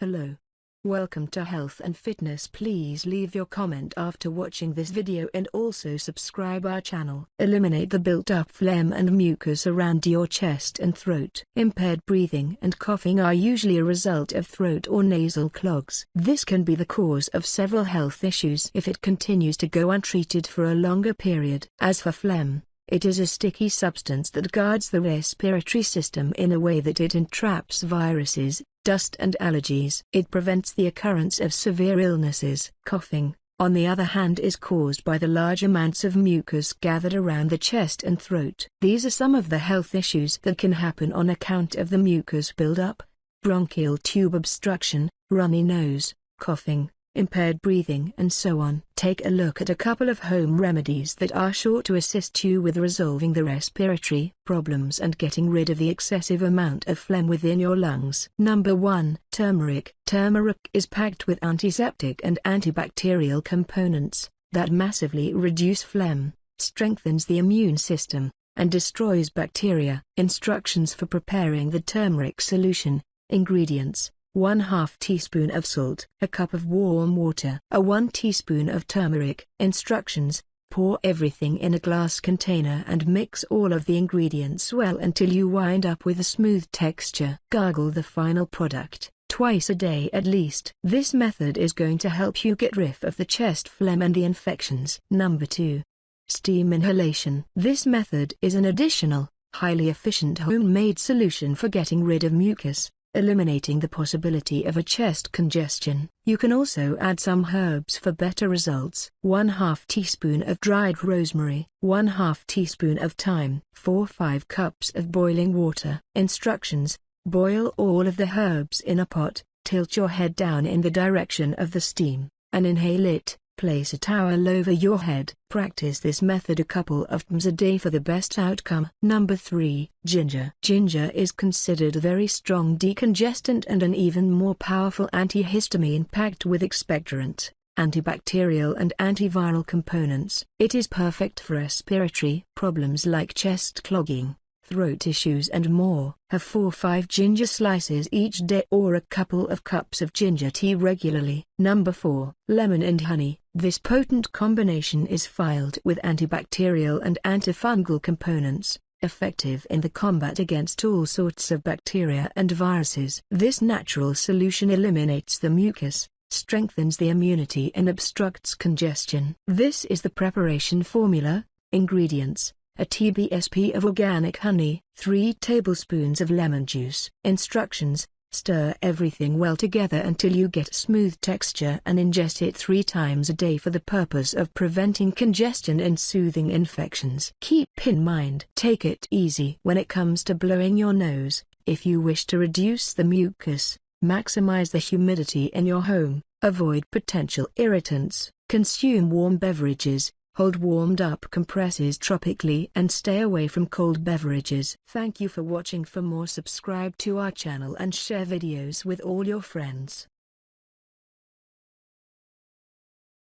Hello. Welcome to Health and Fitness please leave your comment after watching this video and also subscribe our channel. Eliminate the built up phlegm and mucus around your chest and throat. Impaired breathing and coughing are usually a result of throat or nasal clogs. This can be the cause of several health issues if it continues to go untreated for a longer period. As for phlegm, it is a sticky substance that guards the respiratory system in a way that it entraps viruses, dust and allergies. It prevents the occurrence of severe illnesses. Coughing, on the other hand is caused by the large amounts of mucus gathered around the chest and throat. These are some of the health issues that can happen on account of the mucus buildup, bronchial tube obstruction, runny nose, coughing, impaired breathing and so on. Take a look at a couple of home remedies that are sure to assist you with resolving the respiratory problems and getting rid of the excessive amount of phlegm within your lungs. Number 1. Turmeric. Turmeric is packed with antiseptic and antibacterial components that massively reduce phlegm, strengthens the immune system, and destroys bacteria. Instructions for preparing the turmeric solution. Ingredients 1 2 teaspoon of salt, a cup of warm water, a 1 teaspoon of turmeric. Instructions, pour everything in a glass container and mix all of the ingredients well until you wind up with a smooth texture. Gargle the final product, twice a day at least. This method is going to help you get rid of the chest phlegm and the infections. Number 2. Steam inhalation. This method is an additional, highly efficient homemade solution for getting rid of mucus eliminating the possibility of a chest congestion. You can also add some herbs for better results. 1 2 teaspoon of dried rosemary, 1 2 teaspoon of thyme, 4-5 cups of boiling water. Instructions, boil all of the herbs in a pot, tilt your head down in the direction of the steam, and inhale it. Place a towel over your head. Practice this method a couple of times a day for the best outcome. Number 3. Ginger. Ginger is considered a very strong decongestant and an even more powerful antihistamine packed with expectorant, antibacterial and antiviral components. It is perfect for respiratory problems like chest clogging, throat issues and more. Have 4-5 ginger slices each day or a couple of cups of ginger tea regularly. Number 4. Lemon and honey. This potent combination is filed with antibacterial and antifungal components, effective in the combat against all sorts of bacteria and viruses. This natural solution eliminates the mucus, strengthens the immunity and obstructs congestion. This is the preparation formula, ingredients, a TBSP of organic honey, 3 tablespoons of lemon juice. Instructions, stir everything well together until you get smooth texture and ingest it 3 times a day for the purpose of preventing congestion and soothing infections. Keep in mind, take it easy when it comes to blowing your nose, if you wish to reduce the mucus, maximize the humidity in your home, avoid potential irritants, consume warm beverages, Hold warmed up compresses tropically and stay away from cold beverages. Thank you for watching for more subscribe to our channel and share videos with all your friends.